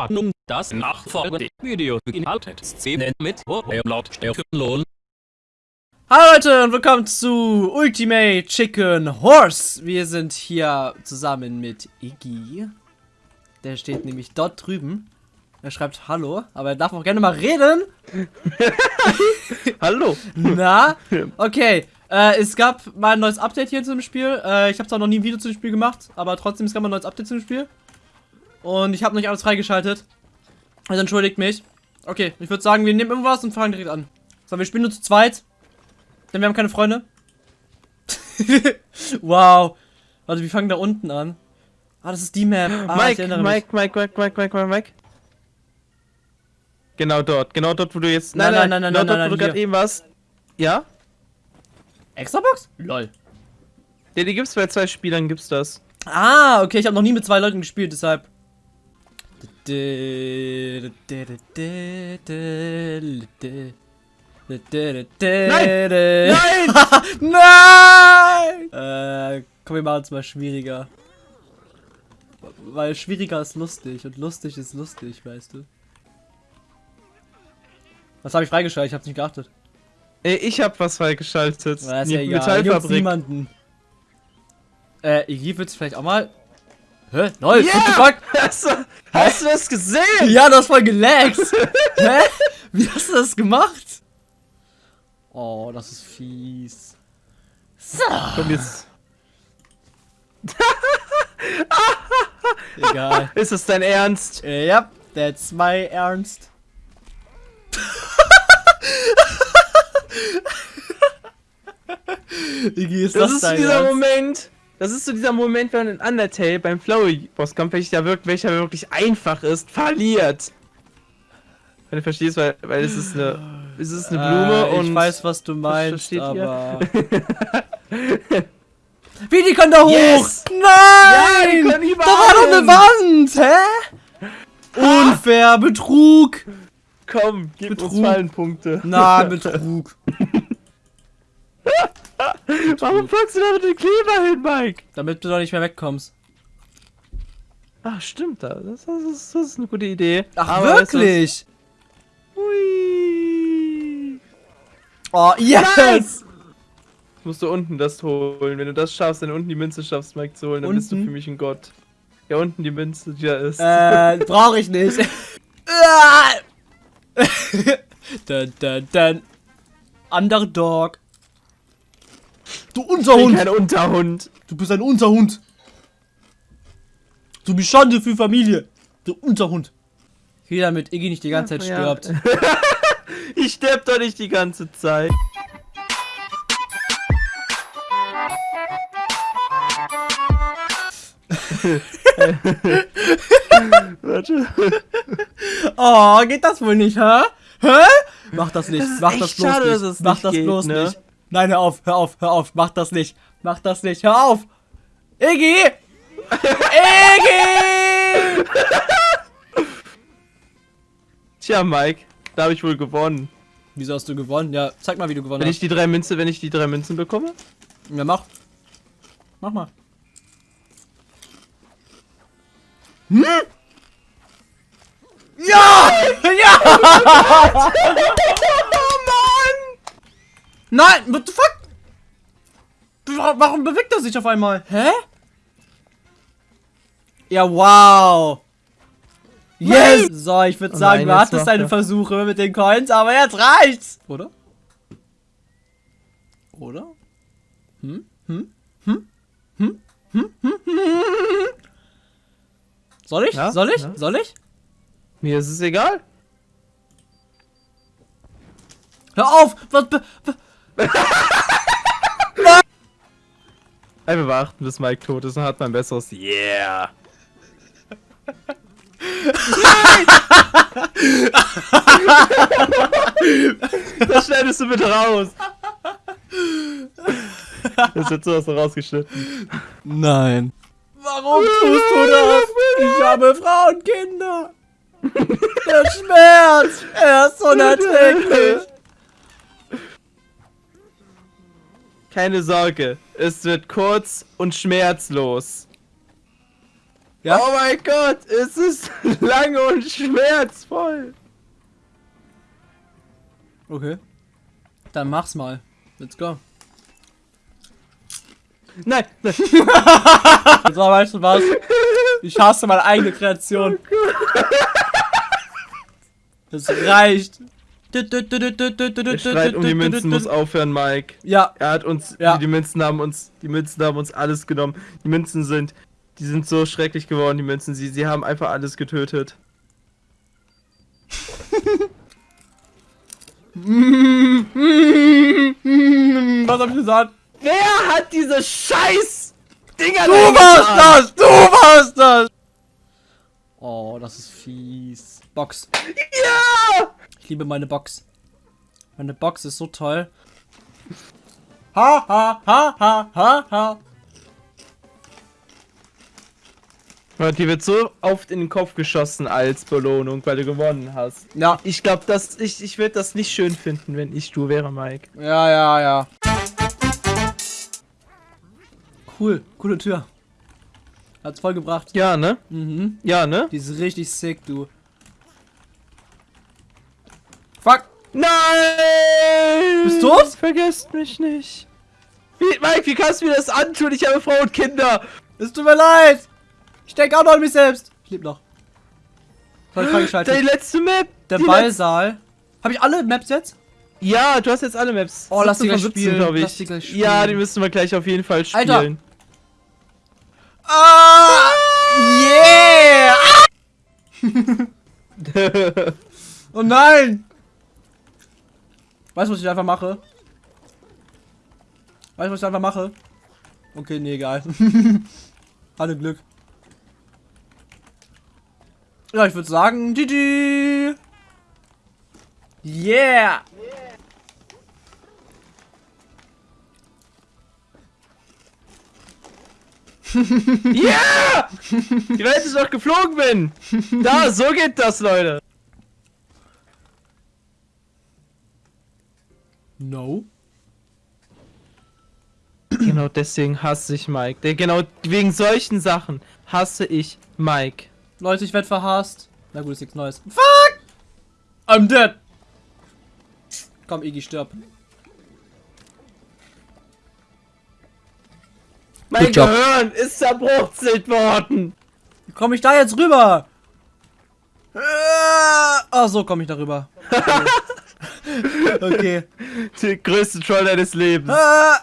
Warnung, das nachfolgende Video beinhaltet Szenen mit Lautstärkenlohn. Hallo Leute und willkommen zu Ultimate Chicken Horse. Wir sind hier zusammen mit Iggy. Der steht nämlich dort drüben. Er schreibt Hallo, aber er darf auch gerne mal reden. Hallo. Na? Okay. Äh, es gab mal ein neues Update hier zu dem Spiel. Äh, ich habe zwar noch nie ein Video zu dem Spiel gemacht, aber trotzdem, es gab mal ein neues Update zu dem Spiel. Und ich habe noch nicht alles freigeschaltet. Also entschuldigt mich. Okay, ich würde sagen, wir nehmen irgendwas und fangen direkt an. So, wir spielen nur zu zweit. Denn wir haben keine Freunde. wow. Warte, wir fangen da unten an. Ah, das ist die Map. Ah, Mike, Mike, Mike, Mike, Mike, Mike, Mike, Mike, Mike. Genau dort, genau dort, wo du jetzt. Nein, nein, nein, nein, genau nein, dort, nein, wo du gerade eben warst. Ja? Extrabox? Lol. Ja, die gibt's bei zwei Spielern, gibt's das. Ah, okay, ich habe noch nie mit zwei Leuten gespielt, deshalb. Nein! Nein! Äh, komm, wir machen es mal schwieriger. Weil schwieriger ist lustig und lustig ist lustig, weißt du. Was habe ich freigeschaltet? Ich hab's nicht geachtet. Ey, ich hab was freigeschaltet. Na, ist ja egal. Metallfabrik. niemanden. Äh, Iggy wird's vielleicht auch mal. Hä? Lol, Ja! what? Hast du, hast du das gesehen? Ja, das voll gelaggt. Hä? Wie hast du das gemacht? Oh, das ist fies. So. Komm jetzt. Egal. Ist es dein Ernst? Äh, ja, that's my Ernst. Iggy, ist Das, das, ist dein dieser Ernst? Moment. Das ist so dieser Moment, wenn man in Undertale beim Flowey-Bosskampf, welcher, wirkt, welcher wirklich einfach ist, verliert. Wenn du verstehst, weil, weil es ist eine, es ist eine Blume äh, und. Ich weiß, was du meinst, aber. Wie, die können da hoch! Yes! Nein! Ja, die können da war doch eine. Wand! Hä? Unfair, Betrug! Komm, gib uns Betrug. Fallenpunkte. Na, Betrug. Warum packst du da mit dem Kleber hin, Mike? Damit du doch nicht mehr wegkommst. Ach, stimmt da. Das, das, ist, das ist eine gute Idee. Ach, Aber wirklich? Hui. Oh, yes! Jetzt musst du unten das holen. Wenn du das schaffst, wenn du unten die Münze schaffst, Mike zu holen, dann bist du Unten? für mich ein Gott. Ja, unten die Münze, die da ist. Äh, brauche ich nicht. dun, dun, dun. Underdog. Du ich bin Unterhund! kein Unterhund. Du bist ein Unterhund! Du bist Schande für Familie! Du Unterhund! Hier, damit Iggy nicht die ganze Zeit Ja. stirbt. Ich sterb doch nicht die ganze Zeit. Warte. Oh, geht das wohl nicht, hä? Hä? Mach das nicht, Das ist mach das bloß schade, nicht. dass es mach das geht, bloß ne? nicht. Nein, hör auf, hör auf, hör auf, mach das nicht. Mach das nicht, hör auf! Iggy! Iggy! Tja, Mike, da habe ich wohl gewonnen. Wieso hast du gewonnen? Ja, zeig mal, wie du gewonnen Wenn hast. ich die drei Münze, wenn ich die drei Münzen bekomme? Ja, mach. Mach mal. Hm? Ja! Ja! Nein, what the fuck? Wa- Warum bewegt er sich auf einmal? Hä? Ja, wow. Yes! So, ich würde Oh sagen, nein, du hattest deine er. Versuche mit den Coins, aber jetzt reicht's! Oder? Oder? Hm? Hm? Hm? Hm? Hm? Hm? Hm? Soll ich? Ja? Soll ich? Ja? Soll ich? Mir ist es egal. Hör auf! Was, be- Einfach warten, bis Mike tot ist und hat man ein besseres Yeah. Nein! das schneidest du bitte raus. Das wird sowas rausgeschnitten. Nein. Warum tust du das? Ich habe Frauenkinder. Der Schmerz, er ist unerträglich. Keine Sorge, es wird kurz und schmerzlos. Ja? Oh mein Gott, es ist lange und schmerzvoll. Okay. Dann mach's mal. Let's go. Nein, nein. So, weißt du was? Ich hasse meine eigene Kreation. Das reicht. Der Streit um die Münzen muss aufhören, Mike. Ja, Er hat uns, Ja. die, Münzen haben uns, die Münzen haben uns alles genommen. Die Münzen sind, die sind so schrecklich geworden, die Münzen. Sie, sie haben einfach alles getötet. was hab ich gesagt? Wer hat diese Scheiß Dinger Du warst das! Du warst das! Oh, das ist fies. Box. Ja! Liebe meine Box. Meine Box ist so toll. Ha, ha, ha, ha, ha, ha. Die wird so oft in den Kopf geschossen als Belohnung, weil du gewonnen hast. Ja, Ich glaube, dass ich, ich würde das nicht schön finden, wenn ich du wäre, Mike. ja, ja, ja. Cool, coole Tür. Hat's voll gebracht. Ja, ne? Mhm. Ja, ne? Die ist richtig sick, du. Fuck! Nein! Bist du tot? Vergesst mich nicht. Wie, Mike, wie kannst du mir das antun? Ich habe Frau und Kinder. Es tut mir leid! Ich denke auch noch an mich selbst. Ich lebe noch. Voll freigeschaltet. Die letzte Map. Der Ballsaal. Habe ich alle Maps jetzt? Ja, du hast jetzt alle Maps. Oh, lass die 17 gleich von 17, spielen. ich. Lass die gleich spielen. Ja, die müssen wir gleich auf jeden Fall Alter. spielen. Ah! Yeah! Oh nein! Weißt du, was ich einfach mache? Weißt du, was ich einfach mache? Okay, nee, egal. Alle Glück. Ja, ich würde sagen, GG! Yeah! Ja! Die Welt ist doch geflogen bin. Da, so geht das, Leute. No. Genau deswegen hasse ich Mike. Genau wegen solchen Sachen hasse ich Mike. Leute, ich werde verhasst. Na gut, ist nichts Neues. Fuck! I'm dead! Komm, Iggy, stirb. Mein Good job. Gehirn ist zerbruchzelt worden. Wie komme ich da jetzt rüber? Ah, so komme ich da rüber. Okay. Der größte Troll deines Lebens. Ah,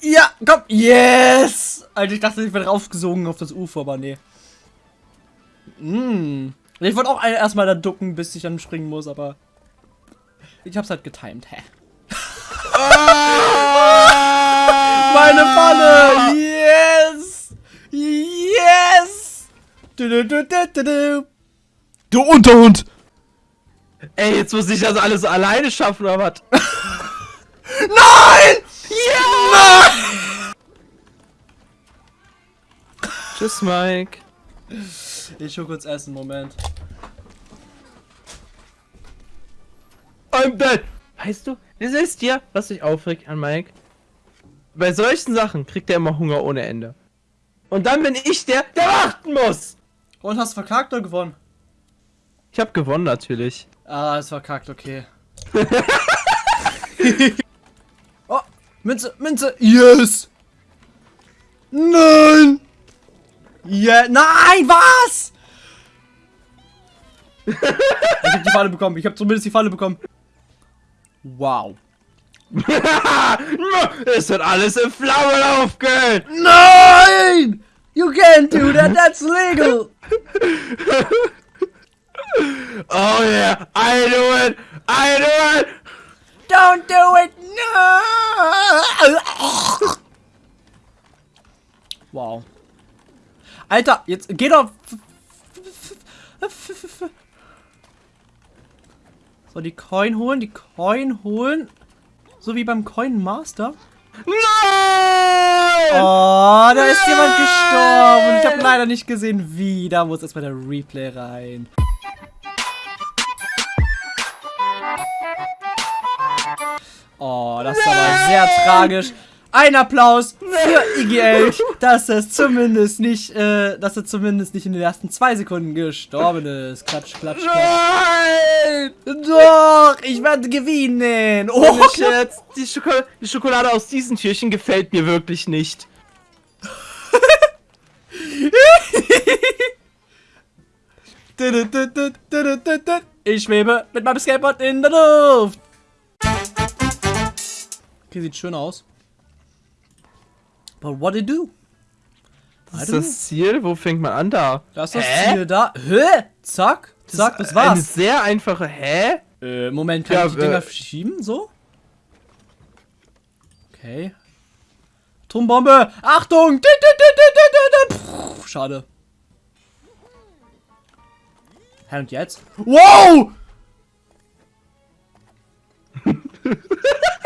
ja, komm. Yes! Alter, ich dachte, ich werde raufgesogen auf das Ufer, aber nee. Mm. Ich wollte auch erstmal da ducken, bis ich dann springen muss, aber... Ich hab's halt getimed, hä? Meine Falle! Yes! Yes! Du, du, du, du, du, du. du Unterhund! Ey, jetzt muss ich das alles alleine schaffen, oder was? Nein! Ja! Tschüss, Mike. Ich schon kurz essen, Moment. I'm dead. Weißt du, das ist dir, was dich aufregt an Mike. Bei solchen Sachen kriegt er immer Hunger ohne Ende. Und dann bin ich der, der warten muss. Und hast du verkackt oder gewonnen? Ich habe gewonnen natürlich. Ah, es verkackt, okay. oh, Münze, Münze, yes! Nein! Ja, nein, was? ich hab die Falle bekommen, ich hab zumindest die Falle bekommen. Wow. es wird alles in Flammen aufgehen. Nein! You can't do that, that's legal! Oh yeah, I do it. I do it. Don't do it! No! Wow. Alter, jetzt geh doch. So, die Coin holen, die Coin holen. So wie beim Coin Master. Nein! Oh, da ist jemand gestorben. Ich habe leider nicht gesehen, wie. Da muss erstmal der Replay rein. Oh, das ist aber sehr tragisch. Ein Applaus für Iggy Elch, dass es zumindest nicht, äh, dass er zumindest nicht in den ersten zwei Sekunden gestorben ist. Klatsch, klatsch, klatsch. Nein! Doch, ich werde gewinnen. Oh, Ohne Scherz, die, Schoko die Schokolade aus diesen Türchen gefällt mir wirklich nicht. Ich schwebe mit meinem Skateboard in der Luft. Okay, sieht schön aus. But what do you do? Das ist das Ziel? Wo fängt man an da? Das ist das Hä? Ziel da. Hä? Zack, zack, das ist Eine war's. sehr einfache. Hä? Äh, Moment, kann Ja, ich die Dinger äh, verschieben? So? Okay. Atombombe! Achtung! Puh, Schade. Hä, und jetzt? Wow!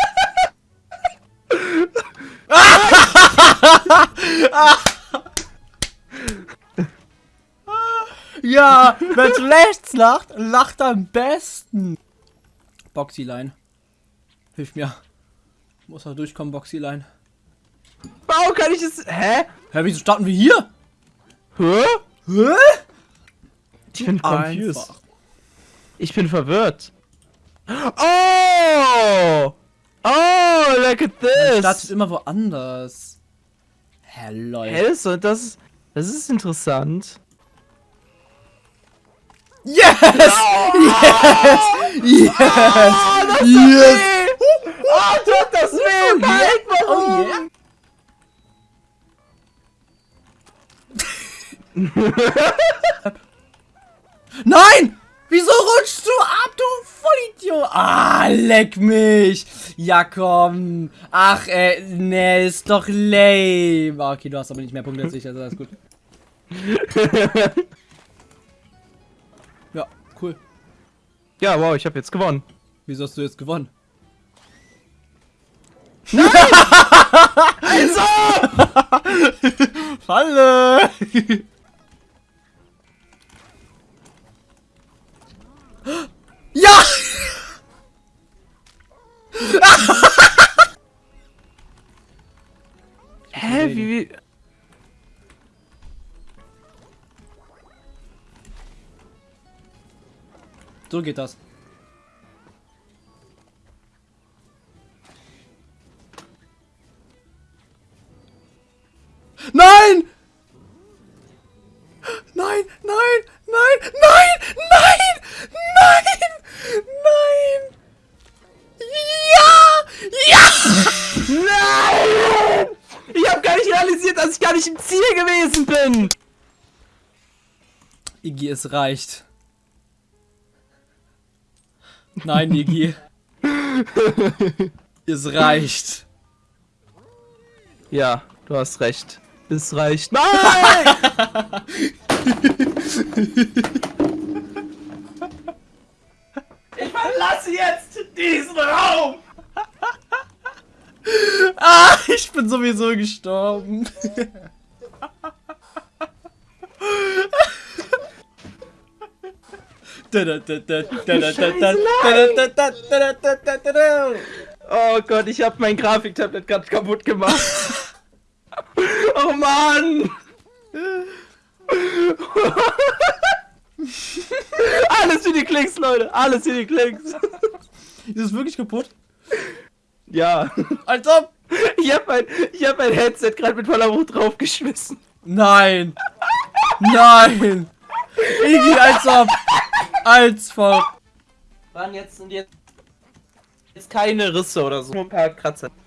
Ja, wer rechts lacht, lacht am besten. Boxyline. Hilf mir. Muss er durchkommen, Boxyline. Warum kann ich es. Hä? Hä, wieso starten wir hier? Hä? Hä? Ich bin confused. Ich bin verwirrt. Oh! Oh, look at Man startet this! immer woanders. Hä, lol. Hä, das, ist- das, ist- das ist interessant. Yes! Yes! Yes! Oh, das Yes! weh! Oh, tut das weh! Mike, warum? Oh yeah! Nein! Wieso rutschst du ab, du Vollidiot? Ah, leck mich! Ja, komm. Ach, äh, ne, ist doch lame. Ah, Okay, du hast aber nicht mehr Punkte als ich, also alles gut. Ja, cool. Ja, wow, ich habe jetzt gewonnen. Wieso hast du jetzt gewonnen? Also! Falle! So geht das. Nein! Nein, nein, nein, nein, nein, nein, nein! Ja! Ja! Nein! Ich habe gar nicht realisiert, dass ich gar nicht im Ziel gewesen bin. Iggy, es reicht. Nein, Iggy. es reicht. Ja, du hast recht. Es reicht. Nein! ich verlasse jetzt diesen Raum! Ah, ich bin sowieso gestorben. Oh Gott, ich habe mein Grafiktablet gerade kaputt gemacht. oh Mann! Alles für die Klicks, Leute. Alles für die Klicks. Ist es wirklich kaputt? Ja. Als ob. Ich habe mein, ich hab mein Headset gerade mit voller Wucht draufgeschmissen. Nein. Nein. Iggy, als ob. Als ob. Waren jetzt und jetzt. Jetzt keine Risse oder so. Nur ein paar Kratzer.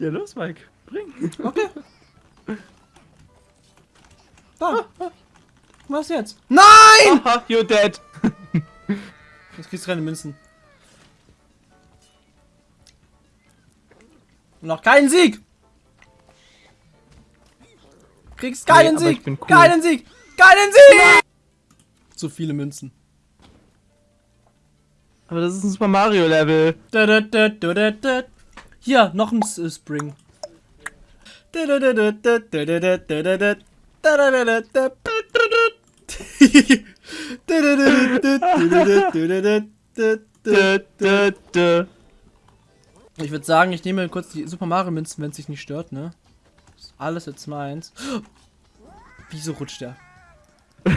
Ja, los, Mike. Bring. Okay. Da. Was jetzt? Nein! Haha, you're dead. Jetzt kriegst du keine Münzen. Noch keinen Sieg! Kriegst keinen Nee, Sieg! cool. Keinen Sieg! Keinen Sieg! Zu viele Münzen. Aber das ist ein Super Mario Level. Hier, noch ein Spring. Ich würde sagen, ich nehme kurz die Super Mario Münzen, wenn es sich nicht stört, ne? Ist alles jetzt meins. Wieso rutscht der?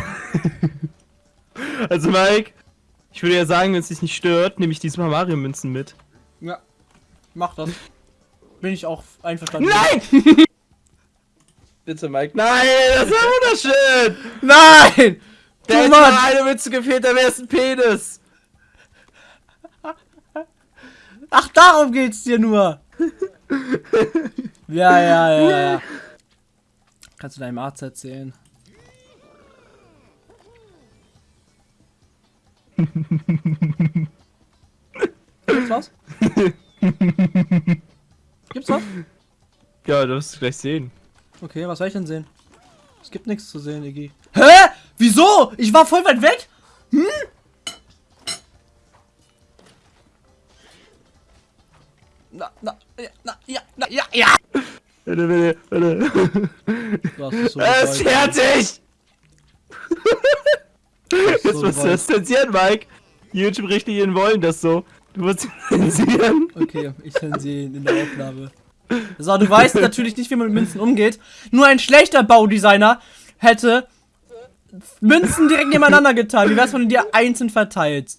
Also Mike, ich würde ja sagen, wenn es dich nicht stört, nehme ich die Super Mario Münzen mit. Ja. Mach das. Bin ich auch einverstanden. Nein! Bitte Mike. Nein, das war wunderschön! Nein! Da Du hätte eine Mütze gefehlt, da wäre es ein Penis. Ach, darum geht's dir nur. ja, ja, ja, ja. Kannst du deinem Arzt erzählen? Gibt's was? Gibt's was? Ja, du wirst es gleich sehen. Okay, was soll ich denn sehen? Es gibt nichts zu sehen, Iggy. Hä? Wieso? Ich war voll weit weg? Hm? Na, na, ja, na, ja, na, ja, ja. Bitte, bitte, bitte. Hast es so Er ist fertig! Jetzt so musst du das zensieren, Mike. YouTube-Richtlinien wollen das so. Du musst zensieren. Okay, ich sehe ihn in der Aufnahme. So, du weißt natürlich nicht, wie man mit Münzen umgeht. Nur ein schlechter Baudesigner hätte Münzen direkt nebeneinander getan. Wie wär's, wenn du dir einzeln verteilt?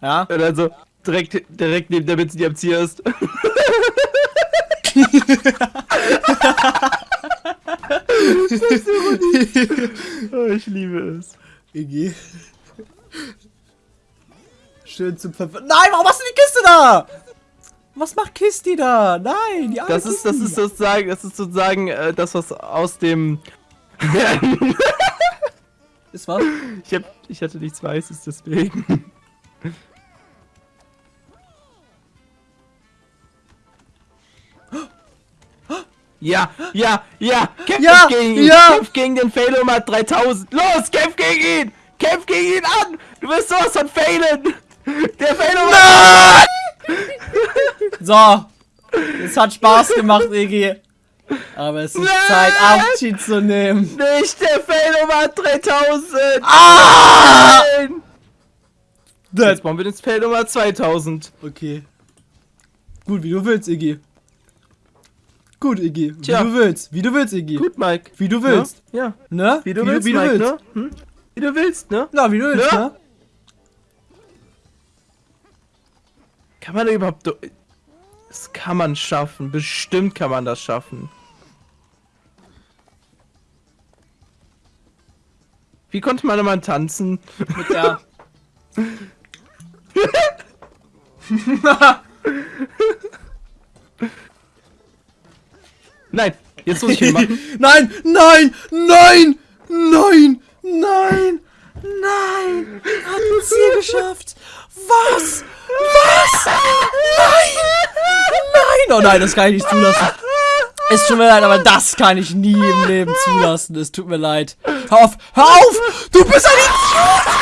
Ja? Und dann so direkt, direkt neben der Mütze, die am Ziel ist. oh, ich liebe es. Iggy. Schön zum Ver Nein, warum hast du die Kiste da? Was macht Kisti da? Nein, die Das ist, das ist sozusagen, das ist sozusagen äh, das, was aus dem. Ist was? ich, hab, ich hatte nichts Weißes, deswegen. Ja, ja, ja, kämpf Ja, gegen ihn, ja. kämpf gegen den Failomat 3000. Los, kämpf gegen ihn, kämpf gegen ihn an. Du wirst sowas von failen. Der Failomat. So. Es hat Spaß gemacht, Iggy. Aber es ist Nein! Zeit, Abschied zu nehmen. Nicht der Failomat 3000. Ah! Nein. Jetzt bauen wir den Failomat 2000. Okay. Gut, wie du willst, Iggy. Gut, Iggy. Wie Tja. du willst. Wie du willst, Iggy. Gut, Mike. Wie du willst. Ja, Ne? wie du willst, wie du Mike, willst. ne? Hm? Wie du willst, ne? Na, wie du willst, Ne? ne? Kann man da überhaupt... Das kann man schaffen. Bestimmt kann man das schaffen. Wie konnte man immer tanzen? Mit der. Nein, jetzt muss ich ihn machen. nein, nein, nein, nein, nein, nein. Hat ein Ziel geschafft. Was? Was? Nein! Nein! Oh nein, das kann ich nicht zulassen. Es tut mir leid, aber das kann ich nie im Leben zulassen. Es tut mir leid. Hör auf! Hör auf! Du bist ein Idiot!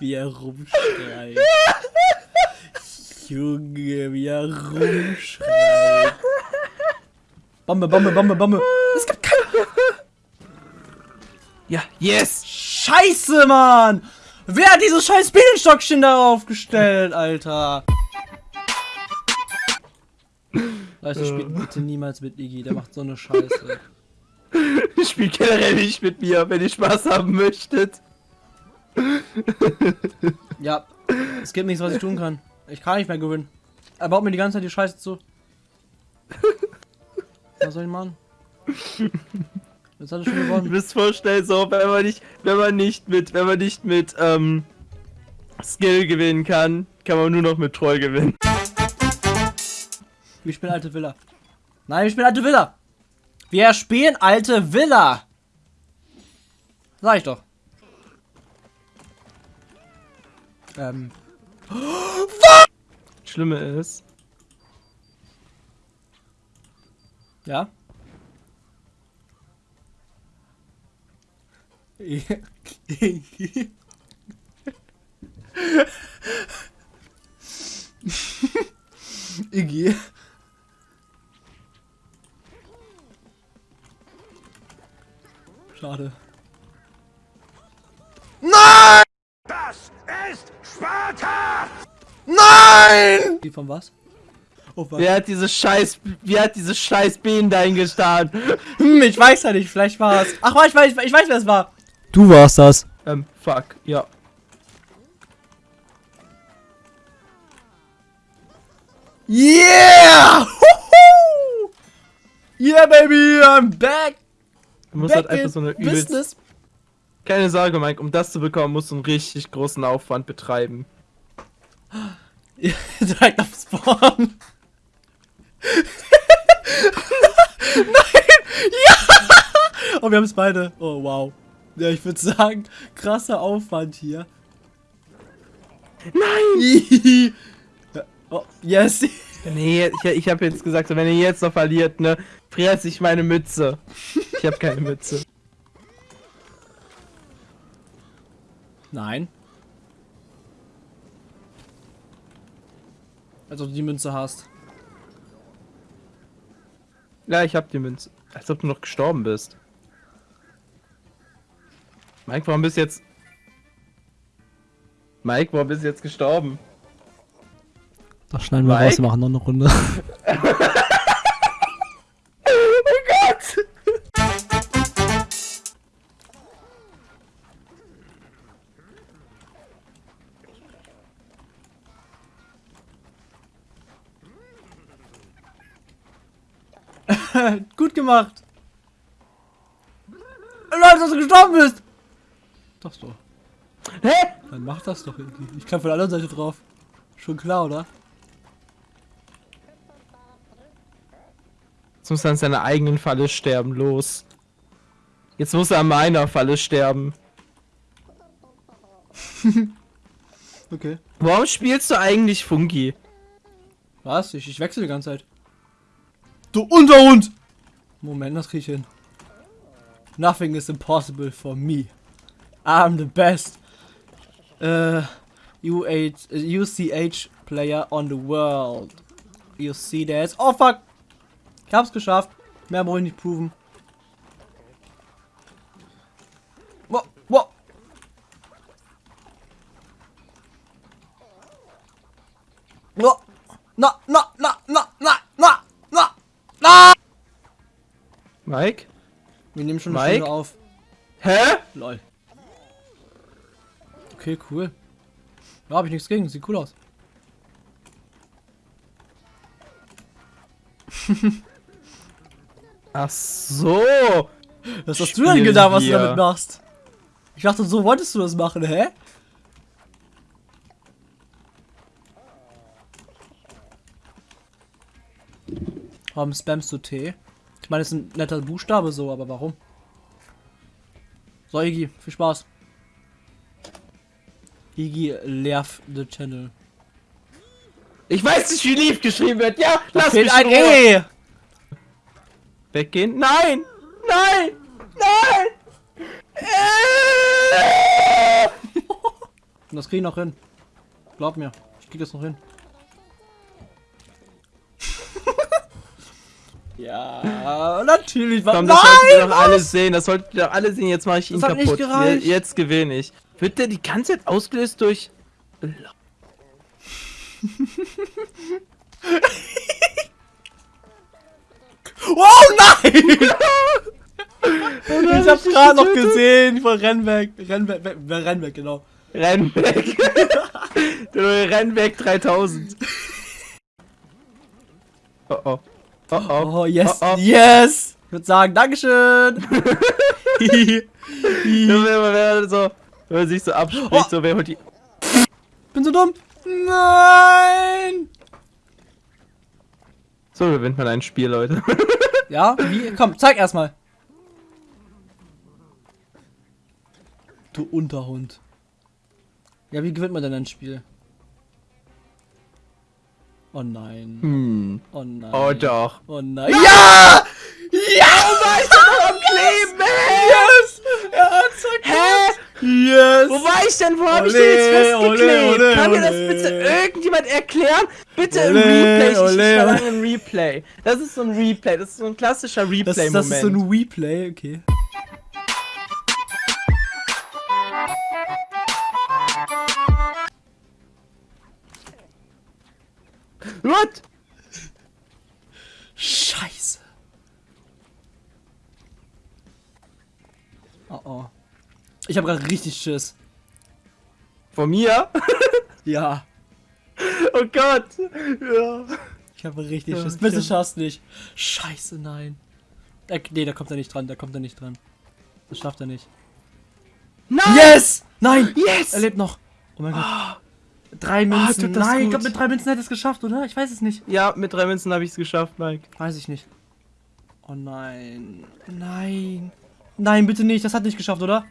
Wie er rumschreit. Junge, wie er rumschreit. Bombe, Bombe, Bombe, Bombe. Es gibt keine. Ja, yes! Scheiße, Mann! Wer hat dieses scheiß Bienenstockchen darauf gestellt, Alter? Leute, spielt bitte niemals mit Iggy, der macht so eine Scheiße. Spielt generell nicht mit mir, wenn ihr Spaß haben möchtet. Ja, es gibt nichts, was ich tun kann. Ich kann nicht mehr gewinnen. Er baut mir die ganze Zeit die Scheiße zu. Was soll ich machen? Jetzt hat er schon gewonnen. müsst vorstellen, so, wenn man nicht, wenn man nicht mit, wenn man nicht mit, ähm, Skill gewinnen kann, kann man nur noch mit Troll gewinnen. Wir spielen alte Villa. Nein, wir spielen alte Villa. Wir spielen alte Villa. Sag ich doch. Ähm. Schlimme ist, Ja. Iggy. Von was? Oh, was? Wer hat diese scheiß, wer hat diese scheiß Bienen dahin gestarrt? Hm, ich weiß ja nicht, vielleicht war es. Ach, ich weiß, ich weiß, wer es war. Du warst das. Ähm, fuck, ja. Yeah! Huhu! Yeah, baby, I'm back. Du musst back halt einfach in so eine übelst... business. Keine Sorge, Mike, um das zu bekommen, musst du einen richtig großen Aufwand betreiben. Direkt auf Spawn. Nein! Ja! Oh, wir haben es beide. Oh, wow. Ja, ich würde sagen, krasser Aufwand hier. Nein! Oh, yes. Nee, ich, ich habe jetzt gesagt, so, wenn ihr jetzt noch verliert, ne, fress ich meine Mütze. Ich habe keine Mütze. Nein. Als ob du die Münze hast. Ja, ich hab die Münze. Als ob du noch gestorben bist. Mike, warum bist du jetzt... Mike, warum bist du jetzt gestorben? Das schneiden wir Mike? raus, wir machen noch eine Runde. gemacht. Leute, dass du gestorben bist. Doch so. Hä? Dann mach das doch irgendwie. Ich kann von der anderen Seite drauf. Schon klar, oder? Jetzt muss er an seiner eigenen Falle sterben, los. Jetzt muss er an meiner Falle sterben. Okay. Warum spielst du eigentlich Funky? Was? Ich, ich wechsle die ganze Zeit. Du Unterhund! Moment, das krieg ich hin. Nothing is impossible for me. I'm the best. Uh, UH, uh, UCH player on the world. You see that? Oh fuck! Ich hab's geschafft. Mehr brauche ich nicht proven. Wow, wow. No, no, no, no, no, no, no, no, no. Mike? Wir nehmen schon eine Mike? Stunde auf. Hä? Lol. Okay, cool. Ja, hab ich nichts gegen. Sieht cool aus. Ach so. Was hast du denn gedacht, was du damit machst? Ich dachte, so wolltest du das machen, hä? Warum spammst du T? Meine, das ist ein netter Buchstabe so, aber warum? So, Iggy, viel Spaß. Iggy Lerf the Channel. Ich weiß nicht, wie lieb geschrieben wird. Ja, Da lass mich ein. E! Weggehen? Nein! Nein! Nein! Äh! Und das krieg ich noch hin. Glaub mir, ich krieg das noch hin. Ja, natürlich. Komm, Nein! das sollten wir doch alle sehen. Das sollten wir doch alle sehen. Jetzt mache ich ihn Das kaputt. gereicht. Je- Jetzt gewinne ich. Wird der die ganze Zeit ausgelöst durch. Oh nein! ich hab's gerade noch gesehen. Ich war renn weg. Renn weg, weg, renn weg, genau. Renn weg! du renn weg 3000. Oh oh. Oh oh. Oh, yes, Oh, yes! Ich würde sagen, Dankeschön! Wenn man so, wenn man sich so abspricht, so wer holt die. Bin so dumm! Nein! So gewinnt man ein Spiel, Leute. Ja, wie? Komm, zeig erstmal. Du Unterhund. Ja, wie gewinnt man denn ein Spiel? Oh nein. Hm. Oh nein. Oh doch. Oh nein. Ja! Ja! Am Kleben, Yes! Er hat's Hä? Yes! Wo war ich denn? Wo hab ich Ole, denn jetzt ole, festgeklebt? ole, Kann mir das ole. bitte irgendjemand erklären? Bitte im Ole, Replay. Ich, ich ole, verlange ein Replay. Das ist so ein Replay. Das ist so ein klassischer Das, das Replay-Moment. ist so ein Replay, okay. What? Scheiße. Oh oh. Ich habe gerade richtig Schiss. Von mir? Ja. Oh Gott. Ja. Ich habe richtig Ja, Schiss. Bitte hab- schaffst nicht. Scheiße, nein. Äh, nee, da kommt er nicht dran. Da kommt er nicht dran. Das schafft er nicht. Nein! Yes! Nein! Yes! Er lebt noch. Oh mein Gott. Drei Münzen. tut das Nein, ich glaube, mit drei Münzen hätte es geschafft, oder? Ich weiß es nicht. Ja, mit drei Münzen habe ich es geschafft, Mike. Weiß ich nicht. Oh nein. Nein. Nein, bitte nicht. Das hat nicht geschafft, oder?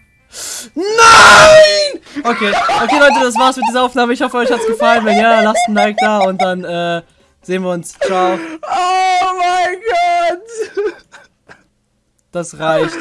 Nein! Okay, okay, Leute, das war's mit dieser Aufnahme. Ich hoffe, euch hat's gefallen. Wenn ja, lasst ein Like da und dann äh, sehen wir uns. Ciao. Oh mein Gott! Das reicht.